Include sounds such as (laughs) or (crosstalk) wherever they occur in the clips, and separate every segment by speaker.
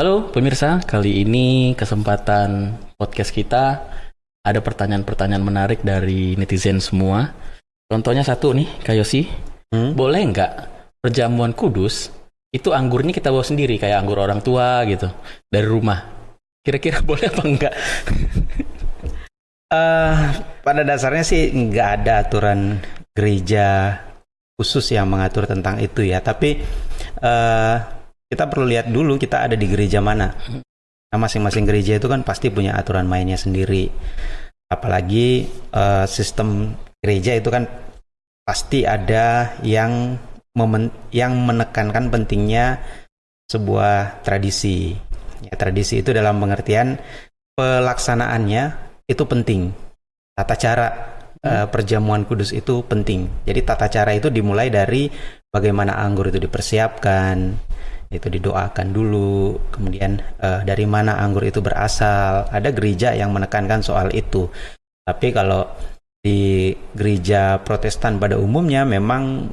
Speaker 1: Halo pemirsa, kali ini kesempatan podcast kita ada pertanyaan-pertanyaan menarik dari netizen semua. Contohnya satu nih, Kayosi,
Speaker 2: Hmm?
Speaker 1: boleh nggak perjamuan kudus itu anggurnya kita bawa sendiri kayak anggur orang tua gitu dari rumah? Kira-kira (laughs) boleh apa enggak?
Speaker 2: Eh, pada dasarnya sih nggak ada aturan gereja khusus yang mengatur tentang itu ya. Tapi eh, kita perlu lihat dulu kita ada di gereja mana. Nah, masing-masing gereja itu kan pasti punya aturan mainnya sendiri. Apalagi eh, sistem gereja itu kan pasti ada yang momen yang menekankan pentingnya sebuah tradisi. Ya, tradisi itu dalam pengertian pelaksanaannya itu penting. Tata cara eh, perjamuan kudus itu penting. Jadi tata cara itu dimulai dari bagaimana anggur itu dipersiapkan, itu didoakan dulu, kemudian eh, dari mana anggur itu berasal. Ada gereja yang menekankan soal itu. Tapi kalau di gereja Protestan pada umumnya memang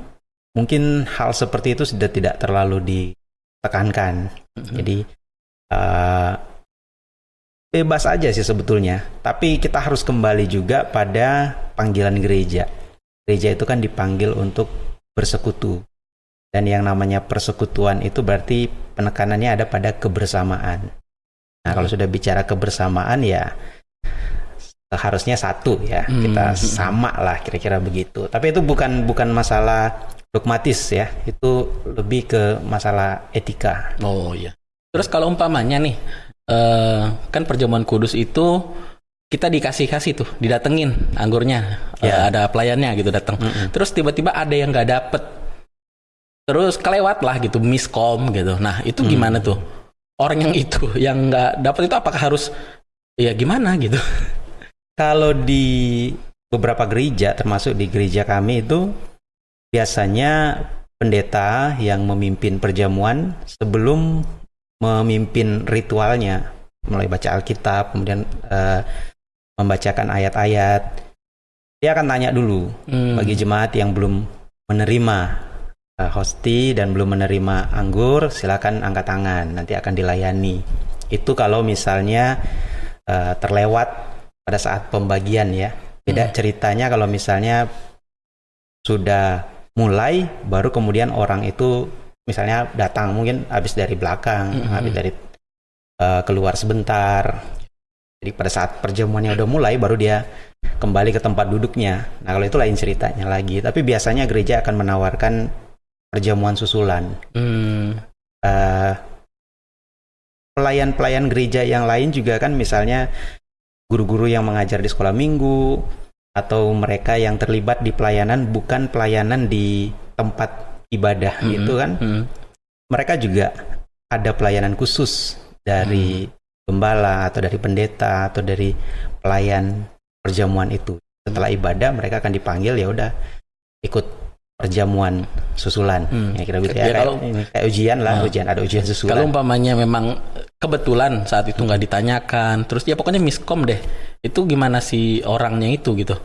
Speaker 2: mungkin hal seperti itu sudah tidak terlalu ditekankan. Jadi eh, bebas aja sih sebetulnya. Tapi kita harus kembali juga pada panggilan gereja. Gereja itu kan dipanggil untuk bersekutu. Dan yang namanya persekutuan itu berarti penekanannya ada pada kebersamaan. Nah, kalau sudah bicara kebersamaan ya harusnya satu ya.
Speaker 1: Hmm.
Speaker 2: Kita sama lah kira-kira begitu. Tapi itu bukan bukan masalah dogmatis ya. Itu lebih ke masalah etika.
Speaker 1: Oh iya. Terus kalau umpamanya nih, eh, kan perjamuan kudus itu kita dikasih-kasih tuh, didatengin anggurnya, Eh,
Speaker 2: Ya.
Speaker 1: ada pelayannya gitu datang.
Speaker 2: Mm-mm.
Speaker 1: Terus tiba-tiba ada yang nggak dapet, terus kelewat lah gitu, miskom gitu. Nah itu
Speaker 2: Hmm.
Speaker 1: gimana tuh? Orang yang itu (laughs) yang nggak dapet itu apakah harus ya gimana gitu? (laughs)
Speaker 2: Kalau di beberapa gereja, termasuk di gereja kami itu biasanya pendeta yang memimpin perjamuan sebelum memimpin ritualnya, mulai baca Alkitab, kemudian eh, membacakan ayat-ayat, dia akan tanya dulu
Speaker 1: Hmm.
Speaker 2: bagi jemaat yang belum menerima hosti dan belum menerima anggur, silakan angkat tangan, nanti akan dilayani. Itu kalau misalnya eh, terlewat pada saat pembagian ya. Beda
Speaker 1: Hmm.
Speaker 2: ceritanya kalau misalnya sudah mulai, baru kemudian orang itu misalnya datang mungkin habis dari belakang,
Speaker 1: Hmm.
Speaker 2: habis dari eh, keluar sebentar. Jadi pada saat perjamuannya udah mulai, baru dia kembali ke tempat duduknya. Nah kalau itu lain ceritanya lagi. Tapi biasanya gereja akan menawarkan perjamuan susulan.
Speaker 1: Hmm.
Speaker 2: Eh, Pelayan-pelayan gereja yang lain juga kan misalnya guru-guru yang mengajar di sekolah minggu atau mereka yang terlibat di pelayanan bukan pelayanan di tempat ibadah
Speaker 1: Hmm.
Speaker 2: gitu kan.
Speaker 1: Hmm.
Speaker 2: Mereka juga ada pelayanan khusus dari gembala atau dari pendeta atau dari pelayan perjamuan itu. Setelah ibadah mereka akan dipanggil ya udah ikut perjamuan susulan.
Speaker 1: Hmm.
Speaker 2: Ya kira gitu
Speaker 1: Ya,
Speaker 2: ya. Kayak,
Speaker 1: kalau-
Speaker 2: ini, kayak ujian lah,
Speaker 1: Ah.
Speaker 2: ujian ada ujian
Speaker 1: Kalau
Speaker 2: susulan.
Speaker 1: umpamanya memang kebetulan saat itu nggak ditanyakan, terus ya pokoknya miskom deh. Itu gimana si orangnya itu gitu?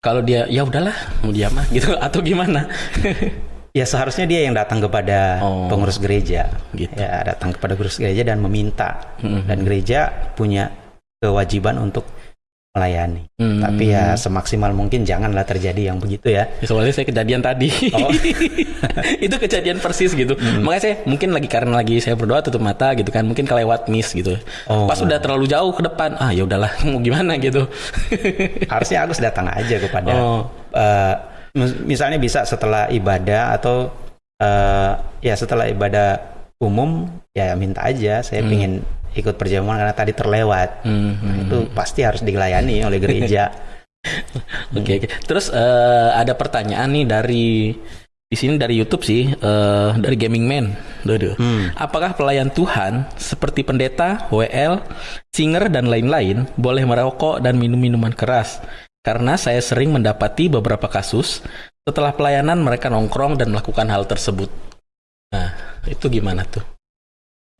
Speaker 1: Kalau dia ya udahlah mau dia mah gitu (laughs) atau gimana? (laughs)
Speaker 2: Ya seharusnya dia yang datang kepada
Speaker 1: Oh.
Speaker 2: pengurus gereja.
Speaker 1: Gitu.
Speaker 2: Ya datang kepada pengurus gereja dan meminta.
Speaker 1: Hmm.
Speaker 2: Dan gereja punya kewajiban untuk melayani.
Speaker 1: Hmm.
Speaker 2: Tapi ya semaksimal mungkin janganlah terjadi yang begitu ya.
Speaker 1: Ya, soalnya saya kejadian tadi.
Speaker 2: Oh. (laughs)
Speaker 1: itu kejadian persis gitu. Makanya saya mungkin lagi karena lagi saya berdoa tutup mata gitu kan, mungkin kelewat miss gitu.
Speaker 2: Oh.
Speaker 1: Pas udah terlalu jauh ke depan, ah ya udahlah (laughs) mau gimana gitu. (laughs)
Speaker 2: Harusnya Agus datang aja kepada
Speaker 1: Oh.
Speaker 2: eh, mis- misalnya bisa setelah ibadah atau eh, ya setelah ibadah umum ya minta aja saya
Speaker 1: Hmm.
Speaker 2: ingin ikut perjamuan karena tadi terlewat.
Speaker 1: Hmm,
Speaker 2: Nah,
Speaker 1: hmm.
Speaker 2: itu pasti harus dilayani oleh gereja. (laughs)
Speaker 1: Oke, oke. Terus eh, ada pertanyaan nih dari di sini dari YouTube sih, eh, dari Gaming Man. Duh,
Speaker 2: Hmm.
Speaker 1: Apakah pelayan Tuhan seperti pendeta, WL, singer dan lain-lain boleh merokok dan minum minuman keras? Karena saya sering mendapati beberapa kasus setelah pelayanan mereka nongkrong dan melakukan hal tersebut. Nah, itu gimana tuh?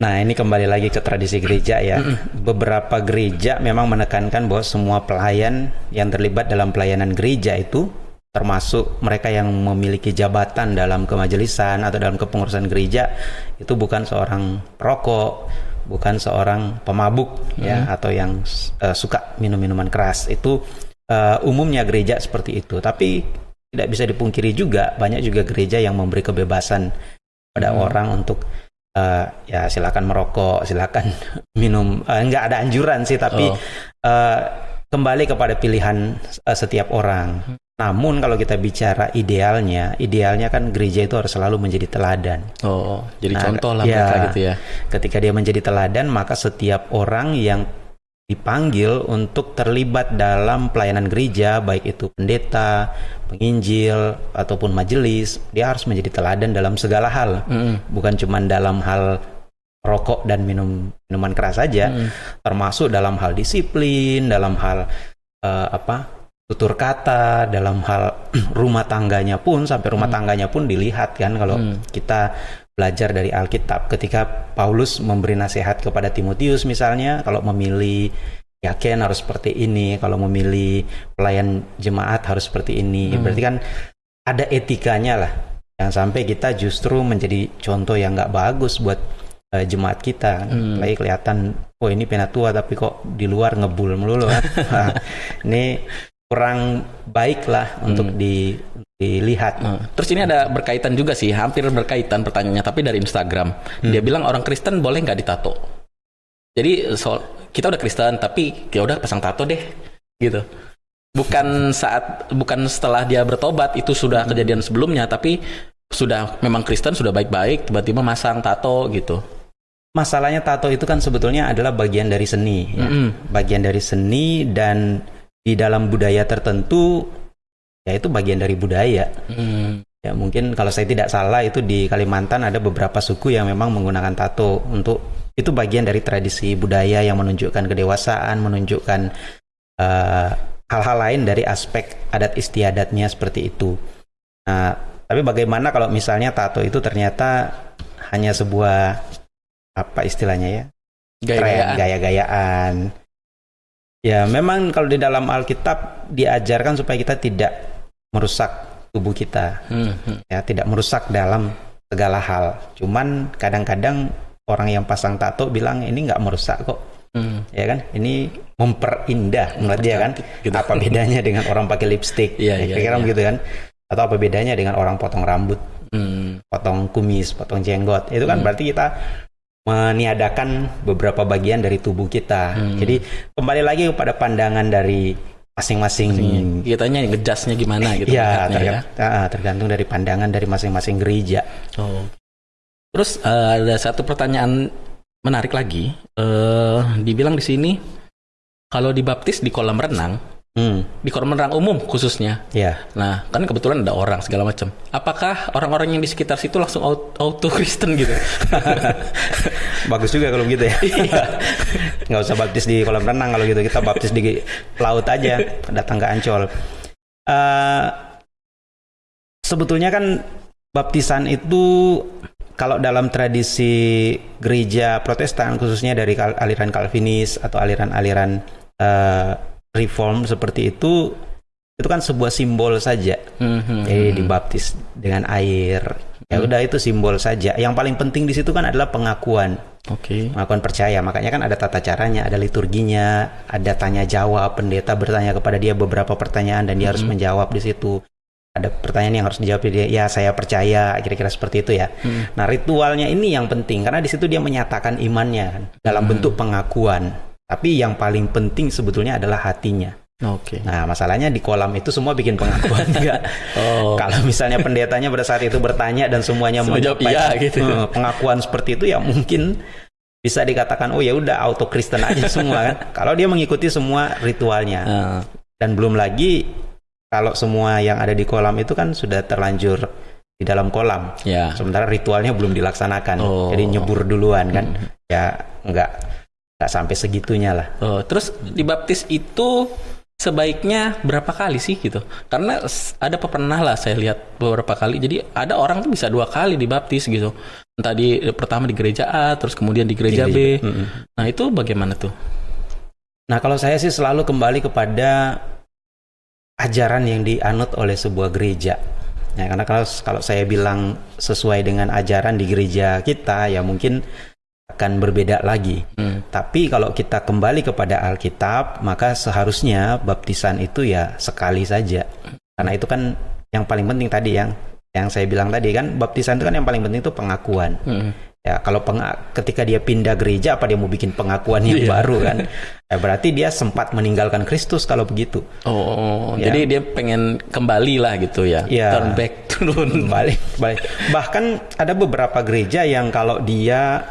Speaker 2: Nah, ini kembali lagi ke tradisi gereja ya. Beberapa gereja memang menekankan bahwa semua pelayan yang terlibat dalam pelayanan gereja itu termasuk mereka yang memiliki jabatan dalam kemajelisan atau dalam kepengurusan gereja itu bukan seorang perokok, bukan seorang pemabuk ya
Speaker 1: Hmm.
Speaker 2: atau yang uh, suka minum minuman keras. Itu uh, umumnya gereja seperti itu. Tapi tidak bisa dipungkiri juga banyak juga gereja yang memberi kebebasan pada
Speaker 1: Hmm.
Speaker 2: orang untuk uh, ya silakan merokok, silakan (laughs) minum. Uh, nggak ada anjuran sih, tapi
Speaker 1: Oh.
Speaker 2: uh, kembali kepada pilihan uh, setiap orang.
Speaker 1: Hmm.
Speaker 2: Namun kalau kita bicara idealnya, idealnya kan gereja itu harus selalu menjadi teladan.
Speaker 1: Oh, jadi
Speaker 2: Nah,
Speaker 1: contoh lah
Speaker 2: ya.
Speaker 1: mereka gitu ya.
Speaker 2: Ketika dia menjadi teladan, maka setiap orang yang dipanggil untuk terlibat dalam pelayanan gereja, baik itu pendeta, penginjil, ataupun majelis, dia harus menjadi teladan dalam segala hal.
Speaker 1: Mm-mm.
Speaker 2: Bukan cuma dalam hal rokok dan minum minuman keras saja,
Speaker 1: Mm-mm.
Speaker 2: termasuk dalam hal disiplin, dalam hal eh, apa tutur kata, dalam hal (clears throat) rumah tangganya pun sampai rumah tangganya pun dilihat kan kalau
Speaker 1: Hmm.
Speaker 2: kita belajar dari Alkitab ketika Paulus memberi nasihat kepada Timotius misalnya kalau memilih yakin harus seperti ini, kalau memilih pelayan jemaat harus seperti ini.
Speaker 1: Hmm.
Speaker 2: Berarti kan ada etikanya lah. Yang sampai kita justru menjadi contoh yang nggak bagus buat eh, jemaat kita.
Speaker 1: Hmm.
Speaker 2: Lagi kelihatan, oh ini penatua tapi kok di luar ngebul melulu kan. (laughs) Nah, ini kurang baik lah untuk di, dilihat.
Speaker 1: Nah, terus ini ada berkaitan juga sih, hampir berkaitan pertanyaannya, tapi dari Instagram.
Speaker 2: Hmm.
Speaker 1: Dia bilang orang Kristen boleh nggak ditato? Jadi soal kita udah Kristen, tapi ya udah pasang tato deh, gitu. Bukan saat, bukan setelah dia bertobat itu sudah
Speaker 2: Hmm.
Speaker 1: kejadian sebelumnya, tapi sudah memang Kristen sudah baik-baik, tiba-tiba masang tato gitu.
Speaker 2: Masalahnya tato itu kan sebetulnya adalah bagian dari seni, ya.
Speaker 1: Mm-mm.
Speaker 2: bagian dari seni dan di dalam budaya tertentu ya itu bagian dari budaya.
Speaker 1: Hmm.
Speaker 2: Ya mungkin kalau saya tidak salah itu di Kalimantan ada beberapa suku yang memang menggunakan tato untuk itu bagian dari tradisi budaya yang menunjukkan kedewasaan, menunjukkan eh, hal-hal lain dari aspek adat istiadatnya seperti itu. Nah, tapi bagaimana kalau misalnya tato itu ternyata hanya sebuah apa istilahnya ya?
Speaker 1: gaya-gayaan.
Speaker 2: Ya, memang kalau di dalam Alkitab diajarkan supaya kita tidak merusak tubuh kita,
Speaker 1: Hmm, hmm.
Speaker 2: ya, tidak merusak dalam segala hal. Cuman kadang-kadang orang yang pasang tato bilang ini nggak merusak kok,
Speaker 1: Hmm.
Speaker 2: ya kan? Ini memperindah menurut dia kan.
Speaker 1: Gitu.
Speaker 2: Apa bedanya (laughs) dengan orang pakai lipstick?
Speaker 1: Iya,
Speaker 2: Ya,
Speaker 1: iya,
Speaker 2: kira-kira
Speaker 1: iya.
Speaker 2: begitu kan? Atau apa bedanya dengan orang potong rambut?
Speaker 1: Hmm.
Speaker 2: potong kumis, potong jenggot. Itu kan
Speaker 1: Hmm.
Speaker 2: berarti kita meniadakan beberapa bagian dari tubuh kita.
Speaker 1: Hmm.
Speaker 2: Jadi kembali lagi kepada pandangan dari masing-masing.
Speaker 1: Kitanya ngejasnya gimana (laughs) gitu.
Speaker 2: Ya,
Speaker 1: melihatnya
Speaker 2: terga- ah, tergantung dari pandangan dari masing-masing gereja.
Speaker 1: Oh. Terus eh, ada satu pertanyaan menarik lagi. Eh, dibilang di sini kalau dibaptis di kolam renang,
Speaker 2: Hmm,
Speaker 1: di kolam renang umum khususnya.
Speaker 2: ya.
Speaker 1: Nah, kan kebetulan ada orang segala macam. Apakah orang-orang yang di sekitar situ langsung auto, Kristen gitu? (laughs)
Speaker 2: Bagus juga kalau begitu ya. (laughs)
Speaker 1: Iya.
Speaker 2: Nggak usah baptis di kolam renang kalau gitu. Kita baptis di laut aja, datang ke Ancol. Eh, sebetulnya kan baptisan itu kalau dalam tradisi gereja Protestan khususnya dari aliran Calvinis atau aliran-aliran eh, Reform seperti itu itu kan sebuah simbol saja.
Speaker 1: Mhm.
Speaker 2: Jadi dibaptis dengan air. Ya udah itu simbol saja. Yang paling penting di situ kan adalah pengakuan,
Speaker 1: Oke.
Speaker 2: pengakuan percaya. Makanya kan ada tata caranya, ada liturginya, ada tanya jawab. Pendeta bertanya kepada dia beberapa pertanyaan dan dia harus menjawab di situ. Ada pertanyaan yang harus dijawab dia. Ya saya percaya, kira-kira seperti itu ya.
Speaker 1: Hmm.
Speaker 2: Nah ritualnya ini yang penting karena di situ dia menyatakan imannya kan, dalam bentuk pengakuan. Tapi yang paling penting sebetulnya adalah hatinya.
Speaker 1: Oke.
Speaker 2: Nah masalahnya di kolam itu semua bikin pengakuan (laughs) juga.
Speaker 1: Oh.
Speaker 2: Kalau misalnya pendetanya pada saat itu bertanya dan semuanya
Speaker 1: Semua jawab
Speaker 2: menyampaikan,
Speaker 1: iya gitu.
Speaker 2: eh, pengakuan seperti itu ya mungkin bisa dikatakan oh ya udah auto Kristen aja semua kan. (laughs) Kalau dia mengikuti semua ritualnya
Speaker 1: Nah,
Speaker 2: dan belum lagi kalau semua yang ada di kolam itu kan sudah terlanjur di dalam kolam.
Speaker 1: ya.
Speaker 2: Sementara ritualnya belum dilaksanakan.
Speaker 1: Oh.
Speaker 2: Jadi nyebur duluan kan. Ya enggak enggak sampai segitunya lah.
Speaker 1: Oh, terus dibaptis itu sebaiknya berapa kali sih gitu? Karena ada pernah lah saya lihat beberapa kali. Jadi ada orang tuh bisa dua kali dibaptis gitu. Entah di pertama di gereja A, terus kemudian di gereja
Speaker 2: Di
Speaker 1: B.
Speaker 2: gereja- Mm-mm.
Speaker 1: Nah itu bagaimana tuh?
Speaker 2: Nah, kalau saya sih selalu kembali kepada ajaran yang dianut oleh sebuah gereja. Ya, karena kalau kalau saya bilang sesuai dengan ajaran di gereja kita ya mungkin akan berbeda lagi.
Speaker 1: Hmm.
Speaker 2: Tapi kalau kita kembali kepada Alkitab, maka seharusnya baptisan itu ya sekali saja. Karena itu kan yang paling penting tadi yang yang saya bilang tadi kan baptisan itu kan yang paling penting itu pengakuan.
Speaker 1: Hmm.
Speaker 2: Ya, kalau penga- ketika dia pindah gereja apa dia mau bikin pengakuan yang
Speaker 1: Iya.
Speaker 2: baru kan? (laughs) Ya, berarti dia sempat meninggalkan Kristus kalau begitu.
Speaker 1: Oh,
Speaker 2: Ya.
Speaker 1: jadi dia pengen kembali lah gitu ya.
Speaker 2: Ya.
Speaker 1: Turn back, turun.
Speaker 2: balik balik bahkan ada beberapa gereja yang kalau dia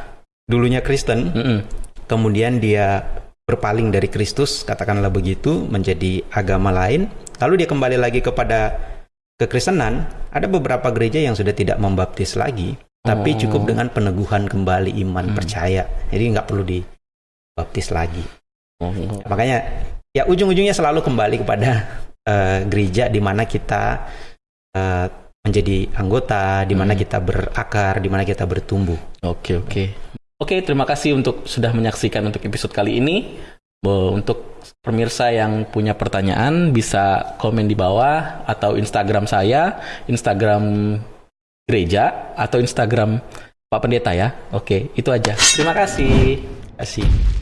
Speaker 2: dulunya Kristen
Speaker 1: Mm-mm.
Speaker 2: kemudian dia berpaling dari Kristus katakanlah begitu menjadi agama lain lalu dia kembali lagi kepada kekristenan ada beberapa gereja yang sudah tidak membaptis lagi tapi
Speaker 1: Oh.
Speaker 2: cukup dengan peneguhan kembali iman
Speaker 1: Hmm.
Speaker 2: percaya jadi nggak perlu dibaptis lagi
Speaker 1: Oh.
Speaker 2: makanya ya ujung-ujungnya selalu kembali kepada eh, gereja di mana kita eh, menjadi anggota, di mana
Speaker 1: Hmm.
Speaker 2: kita berakar, di mana kita bertumbuh.
Speaker 1: Oke oke oke terima kasih untuk sudah menyaksikan untuk episode kali ini. Untuk pemirsa yang punya pertanyaan bisa komen di bawah atau Instagram saya, Instagram gereja atau Instagram Pak Pendeta ya. Oke itu aja. Terima kasih.
Speaker 2: Terima kasih.